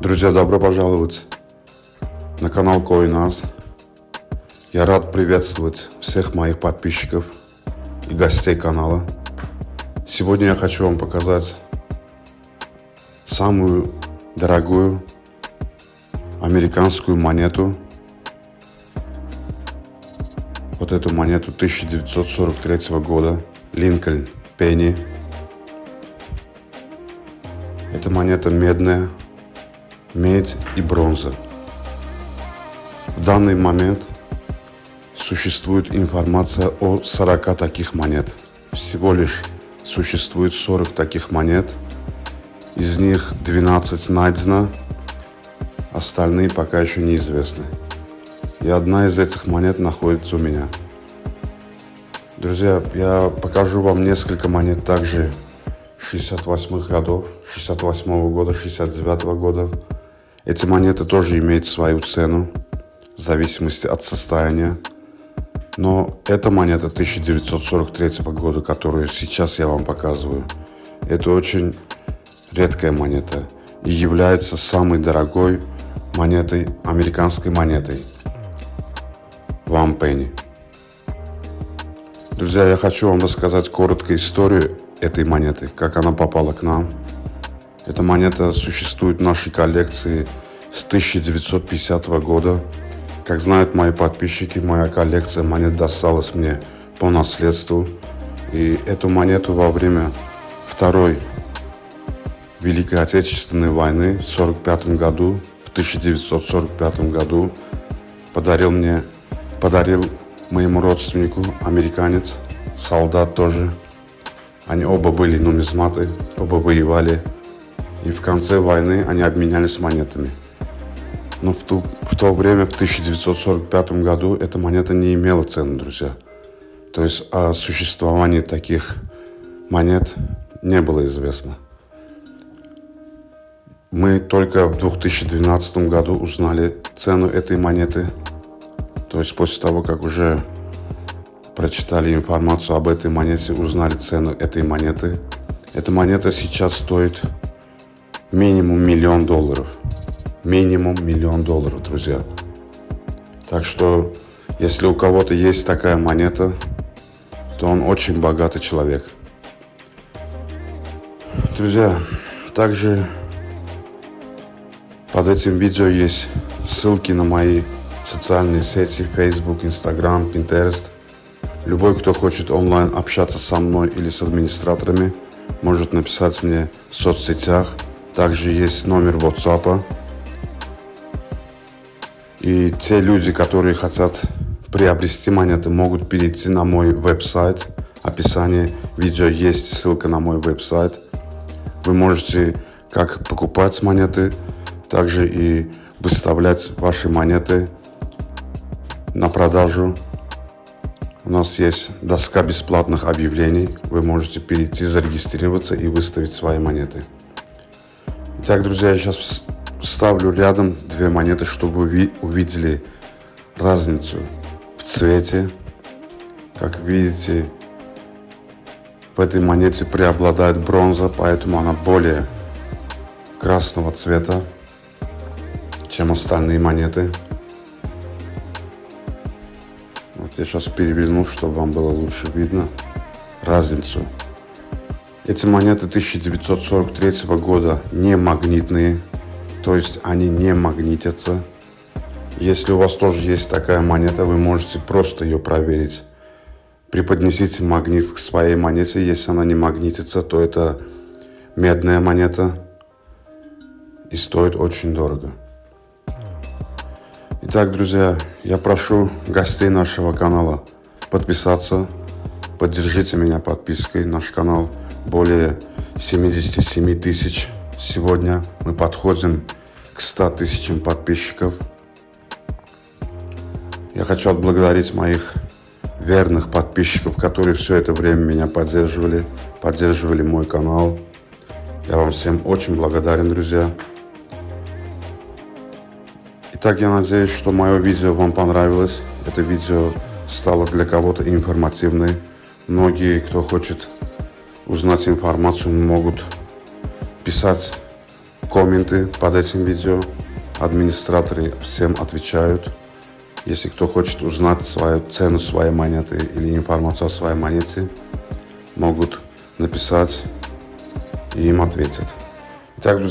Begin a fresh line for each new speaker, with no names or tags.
Друзья, добро пожаловать на канал Коинас. Я рад приветствовать всех моих подписчиков и гостей канала. Сегодня я хочу вам показать самую дорогую американскую монету. Вот эту монету 1943 года. Линкольн Пенни. Эта монета медная, медь и бронза. В данный момент существует информация о 40 таких монет. Всего лишь существует 40 таких монет. Из них 12 найдено, остальные пока еще неизвестны. И одна из этих монет находится у меня. Друзья, я покажу вам несколько монет также 68-х годов, 68-го года, 69-го года. Эти монеты тоже имеют свою цену в зависимости от состояния. Но эта монета 1943 года, которую сейчас я вам показываю, это очень редкая монета и является самой дорогой монетой, американской монетой. Вам Пенни. Друзья, я хочу вам рассказать коротко историю этой монеты, как она попала к нам. Эта монета существует в нашей коллекции с 1950 года. Как знают мои подписчики, моя коллекция монет досталась мне по наследству. И эту монету во время Второй Великой Отечественной войны в 1945 году, в 1945 году подарил мне, подарил моему родственнику, американец, солдат тоже, они оба были нумизматы, оба воевали. И в конце войны они обменялись монетами. Но в, ту, в то время, в 1945 году, эта монета не имела цены, друзья. То есть о существовании таких монет не было известно. Мы только в 2012 году узнали цену этой монеты. То есть после того, как уже прочитали информацию об этой монете, узнали цену этой монеты. Эта монета сейчас стоит минимум миллион долларов. Минимум миллион долларов, друзья. Так что, если у кого-то есть такая монета, то он очень богатый человек. Друзья, также под этим видео есть ссылки на мои социальные сети Facebook, Instagram, Pinterest – Любой, кто хочет онлайн общаться со мной или с администраторами, может написать мне в соцсетях. Также есть номер WhatsApp. И те люди, которые хотят приобрести монеты, могут перейти на мой веб-сайт. В описании видео есть ссылка на мой веб-сайт. Вы можете как покупать монеты, также и выставлять ваши монеты на продажу у нас есть доска бесплатных объявлений. Вы можете перейти, зарегистрироваться и выставить свои монеты. Итак, друзья, я сейчас вставлю рядом две монеты, чтобы вы увидели разницу в цвете. Как видите, в этой монете преобладает бронза, поэтому она более красного цвета, чем остальные монеты. Я сейчас переверну, чтобы вам было лучше видно разницу. Эти монеты 1943 года не магнитные, то есть они не магнитятся. Если у вас тоже есть такая монета, вы можете просто ее проверить. Преподнесите магнит к своей монете. Если она не магнитится, то это медная монета и стоит очень дорого. Итак, друзья, я прошу гостей нашего канала подписаться. Поддержите меня подпиской. Наш канал более 77 тысяч. Сегодня мы подходим к 100 тысячам подписчиков. Я хочу отблагодарить моих верных подписчиков, которые все это время меня поддерживали, поддерживали мой канал. Я вам всем очень благодарен, друзья. Итак, я надеюсь, что мое видео вам понравилось. Это видео стало для кого-то информативным. Многие, кто хочет узнать информацию, могут писать комменты под этим видео. Администраторы всем отвечают. Если кто хочет узнать свою цену своей монеты или информацию о своей монете, могут написать и им ответят. Итак, друзья,